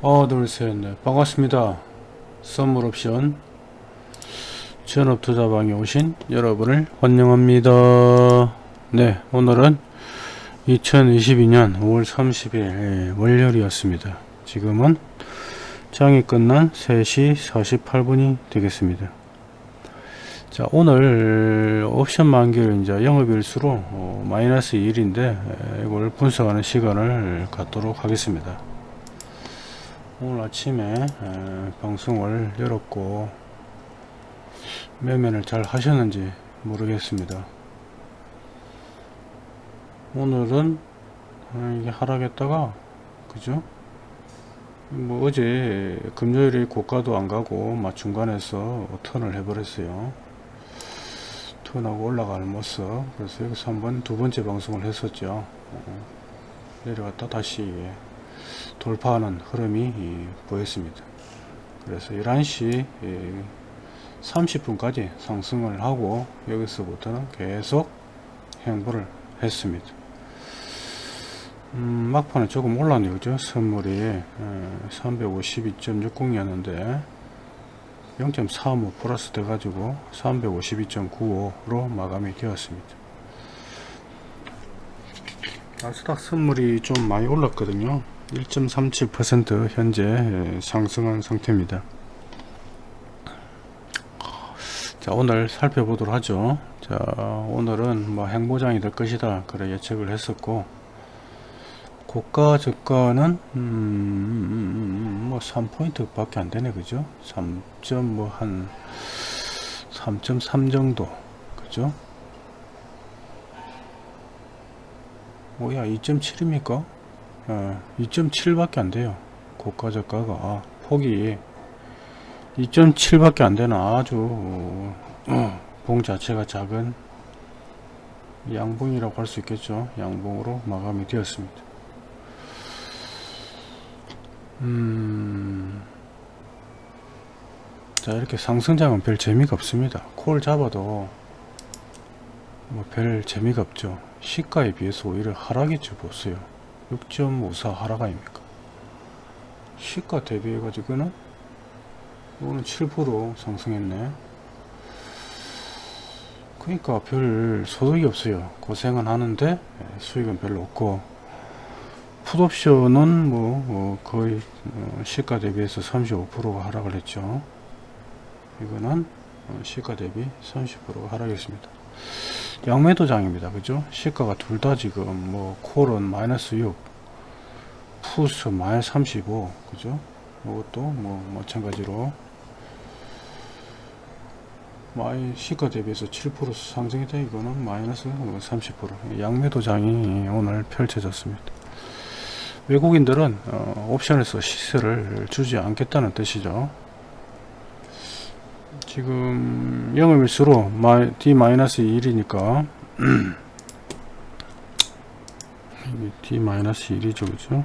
하나 둘셋 넷. 반갑습니다. 선물 옵션. 전업 투자방에 오신 여러분을 환영합니다. 네 오늘은 2022년 5월 30일 월요일이었습니다. 지금은 장이 끝난 3시 48분이 되겠습니다. 자 오늘 옵션 만기를 이제 영업일수로 어, 마이너스 1인데 이걸 분석하는 시간을 갖도록 하겠습니다 오늘 아침에 에, 방송을 열었고 매매를 잘 하셨는지 모르겠습니다. 오늘은 아, 이게 하락했다가 그죠? 뭐 어제 금요일에 고가도 안 가고 막 중간에서 턴을 해버렸어요. 턴하고 올라가는 모습. 그래서 여기서 한번 두 번째 방송을 했었죠. 어, 내려갔다 다시 돌파하는 흐름이 보였습니다. 그래서 11시 30분까지 상승을 하고 여기서부터는 계속 행보를 했습니다. 음, 막판에 조금 올랐네요. 그죠? 선물이 352.60이었는데 0.45 플러스 돼가지고 352.95로 마감이 되었습니다. 나스닥 선물이 좀 많이 올랐거든요. 1.37% 현재 상승한 상태입니다. 자 오늘 살펴보도록 하죠. 자 오늘은 뭐 행보장이 될 것이다 그래 예측을 했었고 고가 저가는 음, 뭐 3포인트 밖에 안 되네 그죠 3점 뭐한 3.3 정도 그죠 뭐야 2.7입니까 어, 2.7밖에 안 돼요. 고가 저가가. 아, 폭이 2.7밖에 안 되는 아주. 어, 봉 자체가 작은 양봉이라고 할 수 있겠죠. 양봉으로 마감이 되었습니다. 음, 자 이렇게 상승장은 별 재미가 없습니다. 콜 잡아도 뭐 별 재미가 없죠. 시가에 비해서 오히려 하락이죠 보세요 6.54 하락 아닙니까? 시가 대비해 가지고는 이거는 7% 상승했네. 그러니까 별 소득이 없어요. 고생은 하는데 예, 수익은 별로 없고. 풋옵션은 뭐 어, 거의 어, 시가 대비해서 35%가 하락을 했죠. 이거는 어, 시가 대비 30%가 하락했습니다 양매도장입니다. 그죠? 시가가 둘 다 지금 뭐 콜은 마이너스 6 풋은 마이너스 35 그죠? 이것도 뭐 마찬가지로 마이 시가 대비해서 7% 상승이다 이거는 마이너스 30% 양매도장이 오늘 펼쳐졌습니다. 외국인들은 어, 옵션에서 시세를 주지 않겠다는 뜻이죠. 지금 영업일수로 D-1이니까 D-1이죠 그죠?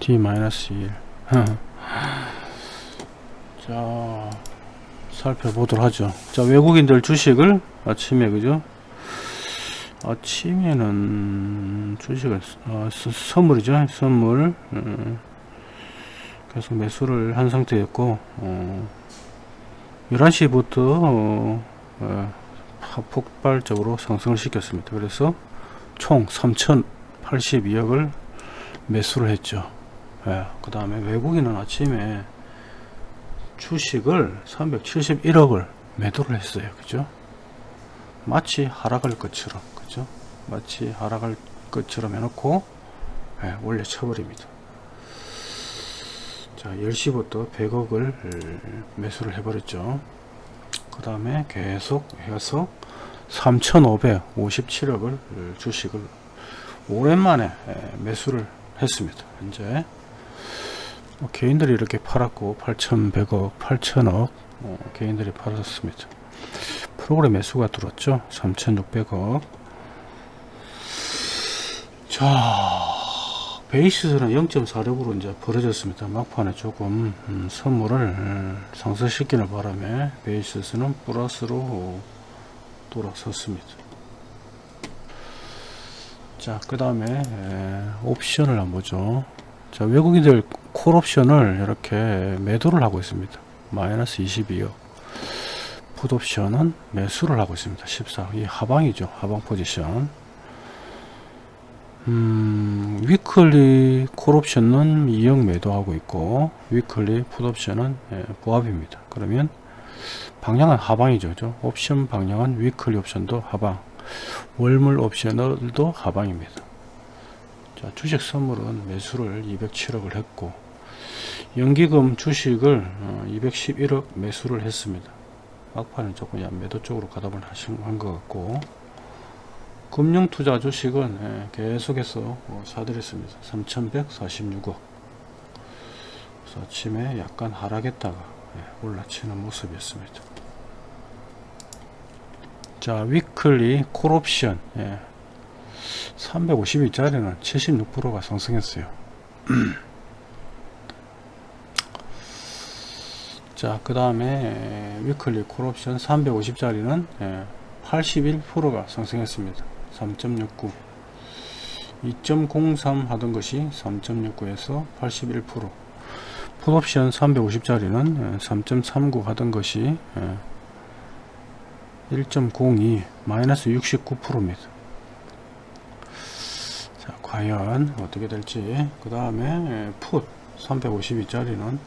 D-1 자 살펴보도록 하죠. 자 외국인들 주식을 아침에 그죠? 아침에는 주식을 어, 선물이죠. 선물. 음, 계속 매수를 한 상태였고 어, 11시부터 어, 어, 폭발적으로 상승을 시켰습니다. 그래서 총 3082억을 매수를 했죠. 예, 그 다음에 외국인은 아침에 주식을 371억을 매도를 했어요. 그죠? 마치 하락할 것처럼, 그죠? 마치 하락할 것처럼 해놓고, 예, 올려 쳐버립니다. 자 10시부터 100억을 매수를 해버렸죠. 그 다음에 계속 해서 3557억을 주식을 오랜만에 매수를 했습니다. 현재 뭐 개인들이 이렇게 팔았고 8100억 8000억 어, 개인들이 팔았습니다. 프로그램 매수가 들었죠? 3600억. 자 베이시스는 0.46으로 이제 벌어졌습니다. 막판에 조금 음, 선물을 음, 상승시키는 바람에 베이시스는 플러스로 돌아섰습니다. 자, 그 다음에 옵션을 한번 보죠. 자, 외국인들 콜옵션을 이렇게 매도를 하고 있습니다. 마이너스 22억. 풋옵션은 매수를 하고 있습니다. 14. 이 하방이죠. 하방 포지션. 음, weekly 콜옵션은 2억 매도하고 있고, weekly 풋옵션은 예, 보합입니다. 그러면 방향은 하방이죠. 그죠? 옵션 방향은 weekly 옵션도 하방. 월물 옵션도 하방입니다. 자, 주식 선물은 매수를 207억을 했고 연기금 주식을 211억 매수를 했습니다. 막판은 조금 매도 쪽으로 가담을 하신 것 같고 금융투자 주식은 예, 계속해서 어, 사들였습니다. 3146억 그래서 아침에 약간 하락했다가 예, 올라치는 모습이었습니다. 자 weekly 콜옵션 예. 350일짜리는 76%가 상승했어요. 자, 그 다음에 weekly 콜옵션 350짜리는 81%가 상승했습니다. 3.69 2.03 하던 것이 3.69에서 81% 풋옵션 350짜리는 3.39 하던 것이 1.02 마이너스 69%입니다. 자, 과연 어떻게 될지. 그 다음에 풋 352짜리는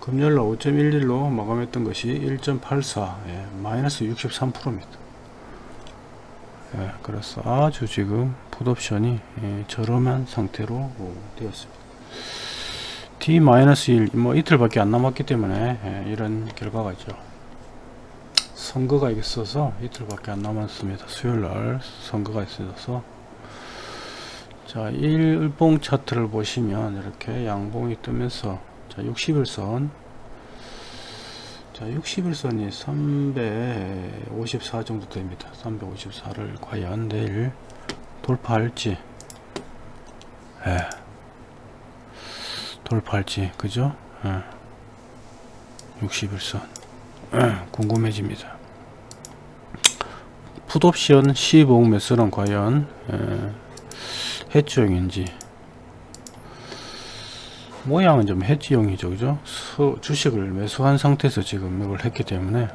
금요일날 5.11로 마감했던 것이 1.84 예, 마이너스 63%입니다. 예, 그래서 아주 지금 풋옵션이 예, 저렴한 상태로 어, 되었습니다. D-1 뭐 이틀밖에 안 남았기 때문에 예, 이런 결과가 있죠. 선거가 있어서 이틀밖에 안 남았습니다. 수요일날 선거가 있어서 자 일봉 차트를 보시면 이렇게 양봉이 뜨면서 자 60일선 자 60일선이 354 정도 됩니다 354를 과연 내일 돌파할지 예. 돌파할지 그죠 예. 61선 예. 궁금해집니다 풋옵션 15억 매수는 과연 예. 해지형인지 모양은 좀 해지형이죠 그죠? 서, 주식을 매수한 상태에서 지금 이걸 했기 때문에.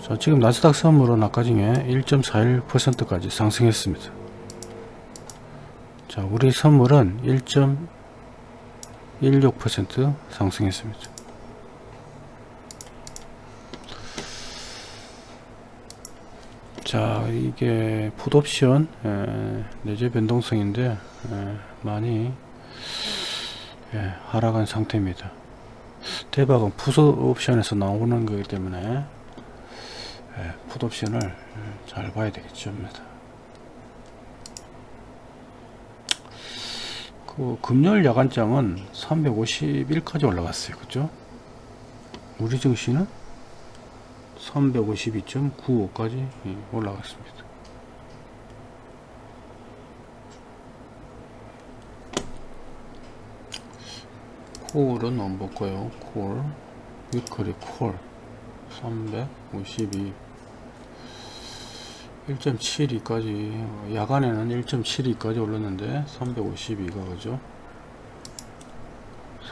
자 지금 나스닥 선물은 아까 중에 1.41%까지 상승했습니다. 자 우리 선물은 1.16% 상승했습니다. 자 이게 풋옵션 내재 변동성인데 에, 많이 예, 하락한 상태입니다. 대박은 풋옵션에서 나오는 거기 때문에 예, 풋옵션을 잘 봐야 되겠죠. 그 금요일 야간장은 351까지 올라갔어요. 그죠? 우리 증시는 352.95까지 올라갔습니다. 콜은 안 볼까요? 콜. 위클리 콜. 352 1.72까지. 야간에는 1.72까지 올랐는데 352가 그죠?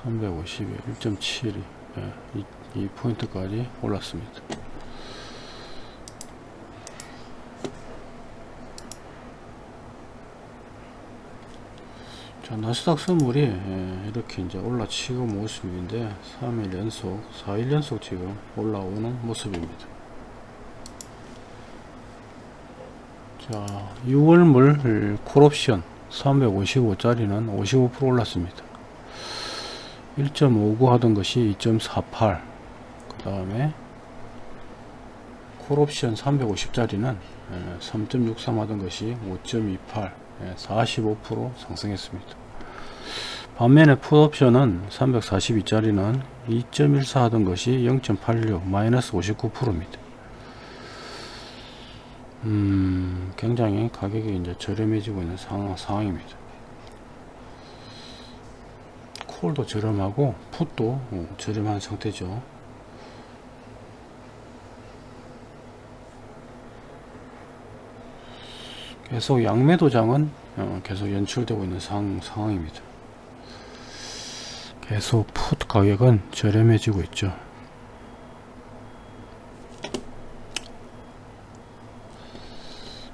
352 1.72 예, 이, 이 포인트까지 올랐습니다 자, 나스닥 선물이 예, 이렇게 이제 올라치고 모습인데 3일 연속 4일 연속 지금 올라오는 모습입니다. 자 6월물 콜옵션 355짜리는 55% 올랐습니다. 1.59 하던 것이 2.48 그 다음에 콜옵션 350짜리는 3.63 하던 것이 5.28 45% 상승했습니다. 반면에 풋옵션은 342짜리는 2.14 하던 것이 0.86 마이너스 59%입니다. 음, 굉장히 가격이 이제 저렴해지고 있는 상황, 상황입니다. 콜도 저렴하고 풋도 어, 저렴한 상태죠. 계속 양매 도장은 어, 계속 연출되고 있는 상, 상황입니다. 계속 풋 가격은 저렴해지고 있죠.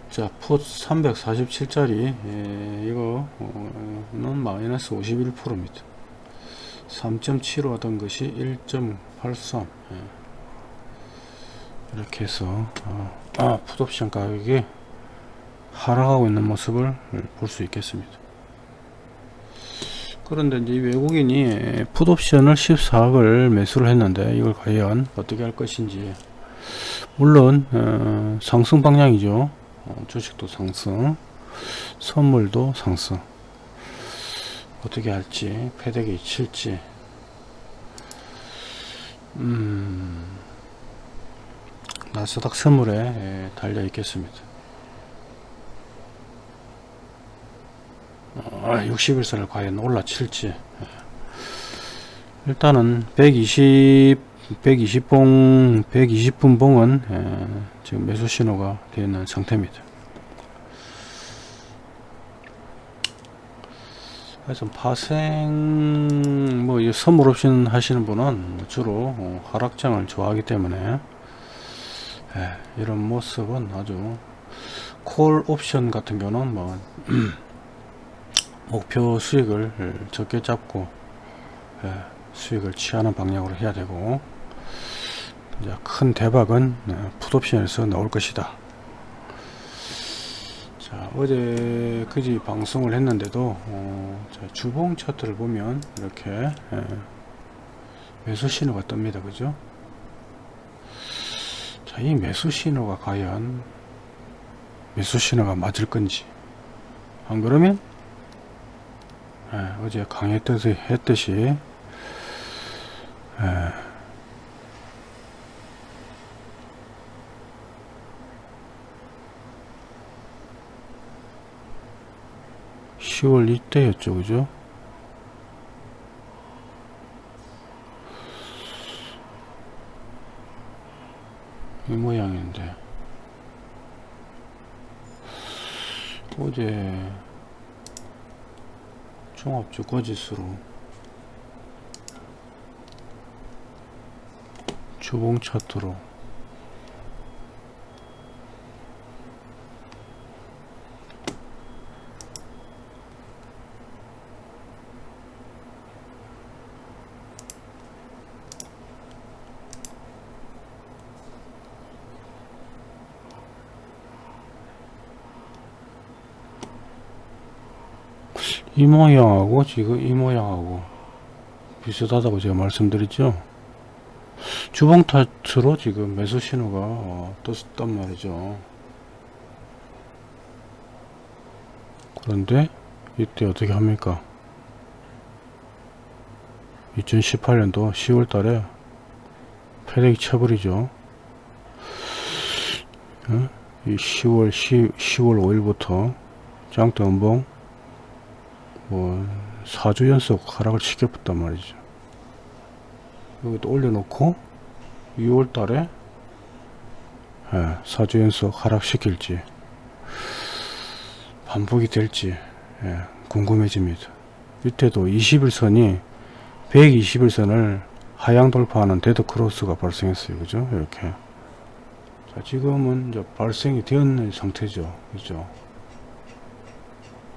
자, 풋 347짜리 이거는 마이너스 51%입니다. 3.75 하던 것이 1.83 예. 이렇게 해서 어, 아, 풋옵션 가격이 하락하고 있는 모습을 볼 수 있겠습니다. 그런데 이제 외국인이 풋옵션을 14억을 매수를 했는데 이걸 과연 어떻게 할 것인지 물론 어, 상승 방향이죠. 어, 주식도 상승, 선물도 상승. 어떻게 할지, 패대기 칠지. 음, 나스닥 선물에 예, 달려 있겠습니다. 어, 60일선을 과연 올라칠지. 예. 일단은 120, 120봉, 120분 봉은 예, 지금 매수 신호가 되어 있는 상태입니다. 그래서 파생 뭐 선물 옵션 하시는 분은 주로 어, 하락장을 좋아하기 때문에 예, 이런 모습은 아주 콜 옵션 같은 경우는 뭐 목표 수익을 적게 잡고 예, 수익을 취하는 방향으로 해야 되고 큰 대박은 어, 풋옵션에서 나올 것이다. 자 어제 그지 방송을 했는데도 어, 자, 주봉 차트를 보면 이렇게 예, 매수 신호가 뜹니다. 그죠? 자, 이 매수 신호가 과연 매수 신호가 맞을 건지 안 그러면 예, 어제 강했듯이 했듯이 예, 10월 이때였죠 그죠? 이 모양인데. 어제 종합주거지수로 주봉 차트로 이 모양하고 지금 이 모양하고 비슷하다고 제가 말씀드렸죠. 주봉 타트로 지금 매수 신호가 어, 떴단 말이죠. 그런데 이때 어떻게 합니까? 2018년도 10월 달에 패대기 쳐버리죠. 어? 이 10월 10, 10 월 5일부터 장대 음봉 뭐 4주 연속 하락을 시켰단 말이죠. 여기도 올려놓고 6월 달에 예, 4주 연속 하락시킬지 반복이 될지 예, 궁금해집니다. 밑에도 20일선이 120일선을 하향 돌파하는 데드 크로스가 발생했어요. 그죠? 이렇게. 자 지금은 이제 발생이 되었는 상태죠. 그죠?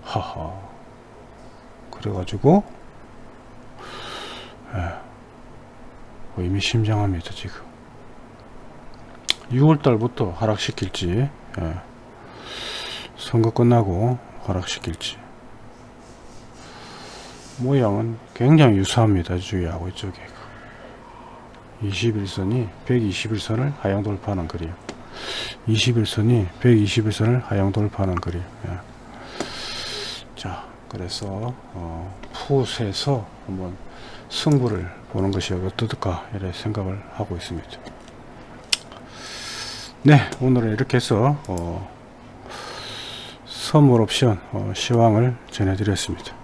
하하 그래가지고 예, 의미심장합니다 지금. 6월달부터 하락시킬지 예, 선거 끝나고 하락시킬지. 모양은 굉장히 유사합니다 이쪽하고 이쪽에. 21선이 121선을 하향 돌파하는 그림 21선이 121선을 하향 돌파하는 그림 예. 자 그래서 어, 풋에서 한번 승부를 보는 것이 어떨까 이렇게 생각을 하고 있습니다. 네 오늘은 이렇게 해서 어, 선물 옵션 어, 시황을 전해드렸습니다.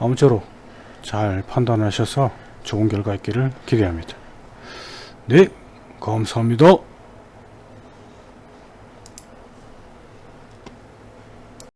아무쪼록 잘 판단하셔서 좋은 결과 있기를 기대합니다. 네 감사합니다